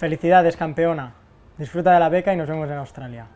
Felicidades, campeona. Disfruta de la beca y nos vemos en Australia.